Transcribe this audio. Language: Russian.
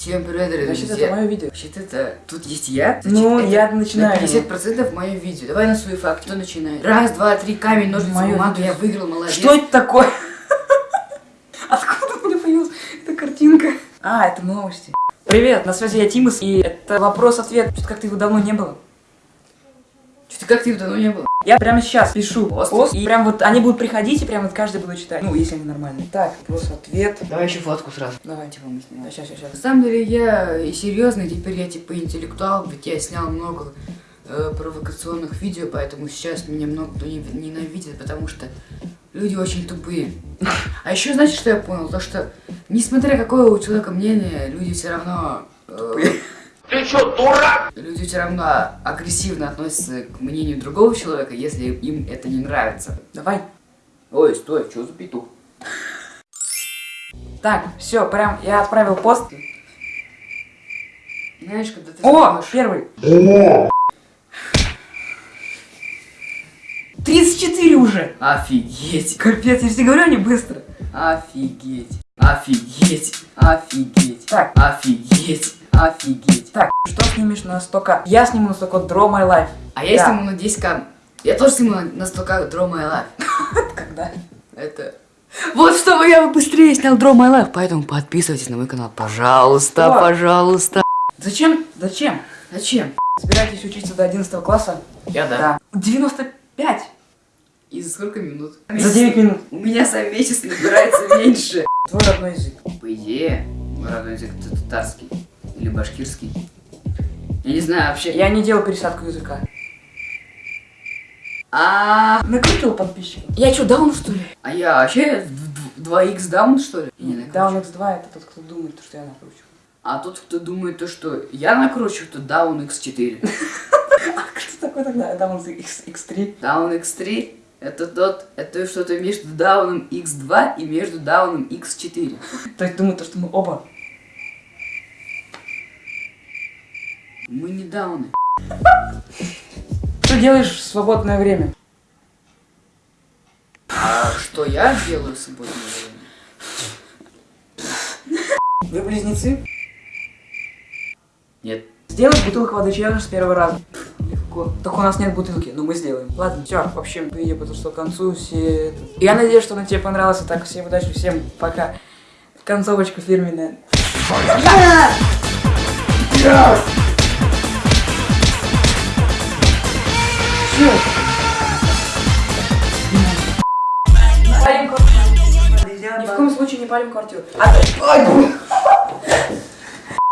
Всем привет, дорогие Значит, друзья. это мое видео. Вообще-то это... Тут есть я. Ну, это я начинаю. На 50% мое видео. Давай на свой факт. Кто начинает? Раз, два, три, камень, ножницы, Моё бумага. видео. Я выиграл, молодец. Что это такое? Откуда у меня появилась эта картинка? А, это новости. Привет, на связи я Тимус, и это вопрос-ответ. Что-то как-то его давно не было. Что-то как ты давно не было. Я прямо сейчас пишу Пост? пост, и прям вот они будут приходить, и прям вот каждый буду читать. Ну, если они нормальные. Так, вопрос-ответ. Давай еще фотку сразу. Давай. Типа мы снимем. Да, сейчас, сейчас, На сейчас. самом деле я и серьезный, теперь я типа интеллектуал, ведь я снял много э, провокационных видео, поэтому сейчас меня много кто не- ненавидит, потому что люди очень тупые. А еще знаете, что я понял? То, что несмотря какое у человека мнение, люди все равно... э, Ты что, дурак? Люди все равно агрессивно относятся к мнению другого человека, если им это не нравится. Давай. Ой, стой, что за петух? Так, все, прям я отправил пост. Знаешь, когда ты О, смотришь- первый. 34 уже. Офигеть! Капец, я тебе говорю, они быстро. Офигеть! Офигеть! Офигеть! Так. Офигеть! Офигеть! Так, что снимешь на 100к? Я сниму на 100к Draw My Life. А я Да. сниму на 10к. Я тоже сниму на- на 100к Draw My Life. Когда? Это... Вот чтобы я быстрее снял Draw My Life, поэтому подписывайтесь на мой канал, пожалуйста, О. пожалуйста. Зачем? Зачем? Зачем? Собираетесь учиться до 11 класса? Я да. 95. И за сколько минут? За 9 минут. У меня за месяц набирается меньше. Твой родной язык. По идее, мой родной язык татарский или башкирский. Я не знаю вообще. Я не делал пересадку языка. А, Накрутил подписчиков. я что, даун что ли? А я вообще 2х даун что ли? Down X2 это тот, кто думает, что я накручу. А тот, кто думает то, что я накручу, то даун x4. А кто такой тогда? X, X3. Даун x3 это тот, это что-то между дауном x2 и между дауном x4. То есть думают, что мы оба. Мы не дауны. Что делаешь в свободное время? А что я делаю с собой? Вы близнецы? Нет. Сделать бутылку воды челлендж с первого раза. Легко. Только у нас нет бутылки, но мы сделаем. Ладно, все, в общем, видео подошло к концу. Все... Я надеюсь, что оно тебе понравилось. Так, всем удачи, всем пока. Концовочка фирменная. Всё. делать? Ни в коем случае не палим квартиру. А...